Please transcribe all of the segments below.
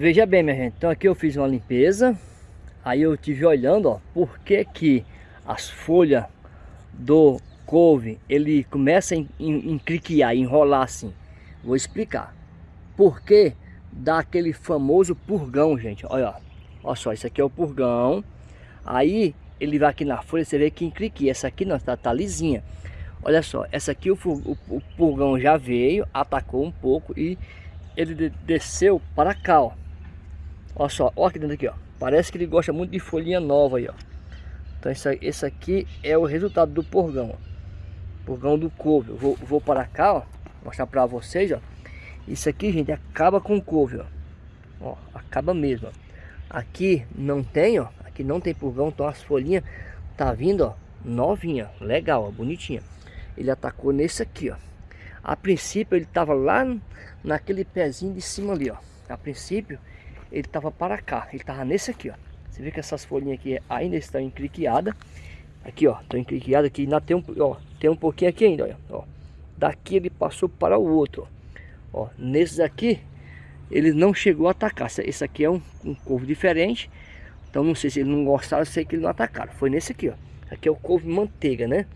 Veja bem, minha gente. Então aqui eu fiz uma limpeza. Aí eu tive olhando, ó, por que que as folhas do couve, ele começa a encriquiar, enrolar assim. Vou explicar. Por que dá aquele famoso purgão, gente? Olha, olha só, isso aqui é o purgão. Aí ele vai aqui na folha, você vê que encriquia. Essa aqui não, tá, tá lisinha. Olha só, essa aqui o, o, o purgão já veio, atacou um pouco e ele desceu para cá, ó. Olha só, olha aqui dentro aqui, ó. Parece que ele gosta muito de folhinha nova aí, ó. Então esse, esse aqui é o resultado do purgão, ó. Purgão do couve. Eu vou, vou para cá, ó. Mostrar para vocês, ó. Isso aqui, gente, acaba com couve, ó. Ó, acaba mesmo, ó. Aqui não tem, ó. Aqui não tem purgão, então as folhinhas tá vindo, ó. Novinha, legal, ó, bonitinha. Ele atacou nesse aqui, ó. A princípio ele tava lá naquele pezinho de cima ali, ó. A princípio ele tava para cá, ele tava nesse aqui, ó. Você vê que essas folhinhas aqui ainda estão encriquiadas. Aqui, ó, estão encriquiadas aqui, ainda tem um, ó, tem um pouquinho aqui ainda, ó. Daqui ele passou para o outro, ó. ó nesses aqui ele não chegou a atacar. Esse aqui é um, um couve diferente. Então não sei se ele não gostaram, sei que ele não atacaram. Foi nesse aqui, ó. Aqui é o couve manteiga, né?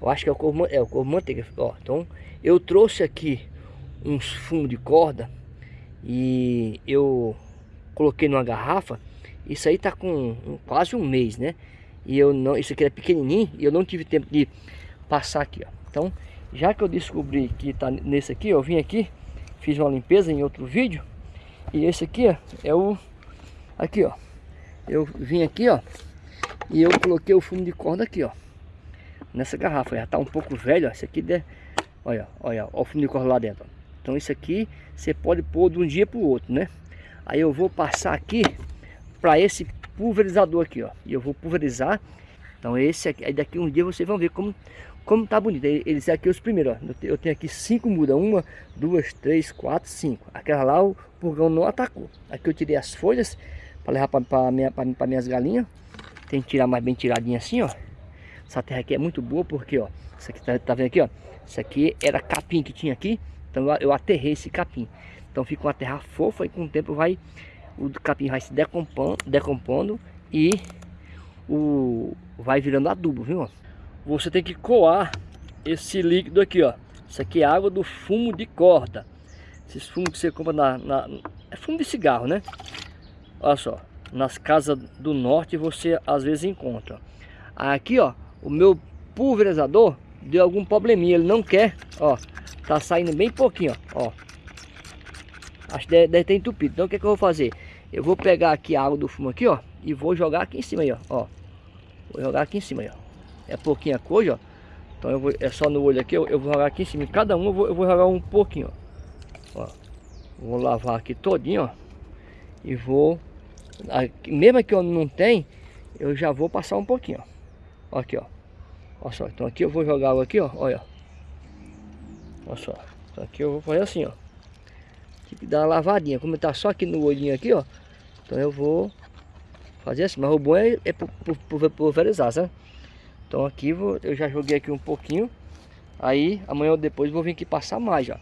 Eu acho que é o couve, é o couve manteiga. Ó, então eu trouxe aqui uns fumos de corda e eu coloquei numa garrafa. Isso aí tá com quase um mês, né? E eu não, isso aqui é pequenininho e eu não tive tempo de passar aqui, ó. Então, já que eu descobri que tá nesse aqui, eu vim aqui, fiz uma limpeza em outro vídeo. E esse aqui, ó, é o aqui, ó. Eu vim aqui, ó, e eu coloquei o fumo de corda aqui, ó. Nessa garrafa, já tá um pouco velho, ó. Esse aqui, de... olha, olha, ó, o fumo de corda lá dentro. Ó. Então isso aqui você pode pôr de um dia para o outro, né? Aí eu vou passar aqui para esse pulverizador aqui, ó. E eu vou pulverizar. Então esse aqui, aí daqui um dia vocês vão ver como como tá bonito. Eles aqui os primeiros, ó. Eu tenho aqui cinco mudas, uma, duas, três, quatro, cinco. Aquela lá o purgão não atacou. Aqui eu tirei as folhas para levar para minha, minhas galinhas. Tem que tirar mais bem tiradinha assim, ó. Essa terra aqui é muito boa porque, ó, isso aqui tá, tá vendo aqui, ó. Isso aqui era capim que tinha aqui. Então eu aterrei esse capim. Então fica uma terra fofa e com o tempo vai o capim vai se decompondo, decompondo e o vai virando adubo, viu? Você tem que coar esse líquido aqui, ó. Isso aqui é água do fumo de corda. Esses fumos que você compra na, na é fumo de cigarro, né? Olha só, nas casas do norte você às vezes encontra. Aqui, ó, o meu pulverizador deu algum probleminha, ele não quer, ó, Tá saindo bem pouquinho, ó. Acho que deve, deve ter entupido. Então o que, é que eu vou fazer? Eu vou pegar aqui a água do fumo aqui, ó. E vou jogar aqui em cima aí, ó. ó. Vou jogar aqui em cima aí, ó. É pouquinha coisa, ó. Então eu vou, é só no olho aqui, eu, eu vou jogar aqui em cima. Cada um eu vou, eu vou jogar um pouquinho, ó. ó. Vou lavar aqui todinho, ó. E vou... Aqui, mesmo que eu não tem, eu já vou passar um pouquinho, ó. Aqui, ó. Olha só, então aqui eu vou jogar água aqui, ó. Olha. Olha só. Então aqui eu vou fazer assim, ó. Que dar uma lavadinha. Como tá só aqui no olhinho aqui, ó. Então eu vou fazer assim. Mas o bom é, é pulverizar, sabe? Então aqui vou, eu já joguei aqui um pouquinho. Aí amanhã ou depois vou vir aqui passar mais, ó.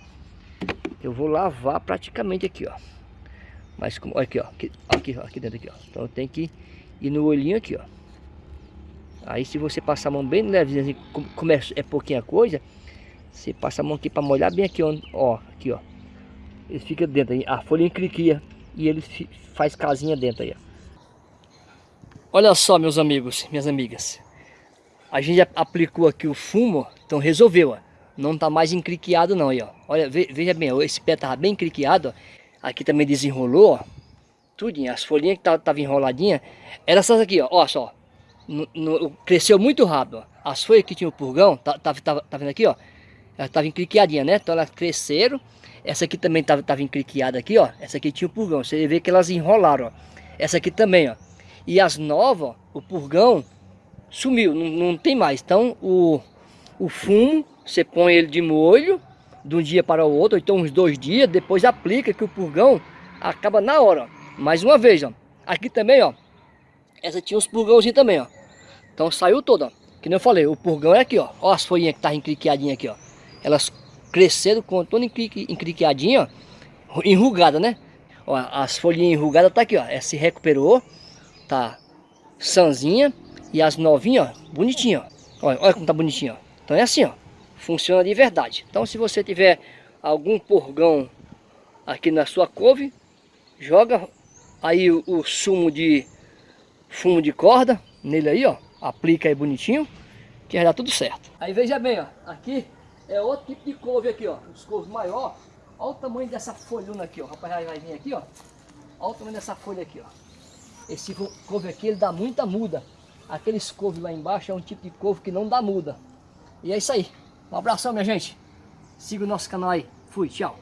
Eu vou lavar praticamente aqui, ó. Mas como, aqui, ó. Aqui, aqui, ó, aqui dentro aqui, ó. Então tem que ir no olhinho aqui, ó. Aí se você passar a mão bem levezinha, assim, como é, é pouquinha coisa, você passa a mão aqui para molhar bem aqui, ó. Aqui, ó. Ele fica dentro aí. A folha encriquia e ele faz casinha dentro aí. Olha só, meus amigos, minhas amigas. A gente aplicou aqui o fumo, então resolveu, ó. Não tá mais encriquiado não aí, ó. Olha, veja bem, esse pé tava bem encriquiado, ó. Aqui também desenrolou, ó. Tudinho, as folhinhas que tava enroladinha, era essas aqui, ó. Ó só. No, no, cresceu muito rápido, ó. As folhas que tinha o purgão, tá, tá, tá, vendo aqui, ó ela estava encriquiadinha, né? Então elas cresceram. Essa aqui também estava tava encriquiada aqui, ó. Essa aqui tinha o purgão. Você vê que elas enrolaram, ó. Essa aqui também, ó. E as novas, ó, o purgão sumiu, não, não tem mais. Então o, o fumo, você põe ele de molho de um dia para o outro, ou então uns dois dias, depois aplica que o purgão acaba na hora. Ó. Mais uma vez, ó. Aqui também, ó. Essa tinha uns purgãozinhos também, ó. Então saiu toda, ó. Que nem eu falei, o purgão é aqui, ó. Ó as folhinhas que tá encriquiadinha aqui, ó elas cresceram com toda encriquiadinha, enrugada, né? Ó, as folhinhas enrugadas tá aqui, ó. Essa se recuperou. Tá sanzinha. E as novinhas, ó, bonitinha, ó. Olha, olha como tá bonitinho, ó. Então é assim, ó. Funciona de verdade. Então se você tiver algum porgão aqui na sua couve, joga aí o, o sumo de fumo de corda nele aí, ó. Aplica aí bonitinho, que vai dar tudo certo. Aí veja bem, ó. Aqui é outro tipo de couve aqui, ó. Os couves maior. Olha o tamanho dessa folhuna aqui, ó. O rapaz vai vir aqui, ó. Olha o tamanho dessa folha aqui, ó. Esse couve aqui, ele dá muita muda. Aqueles couve lá embaixo é um tipo de couve que não dá muda. E é isso aí. Um abração, minha gente. Siga o nosso canal aí. Fui, tchau.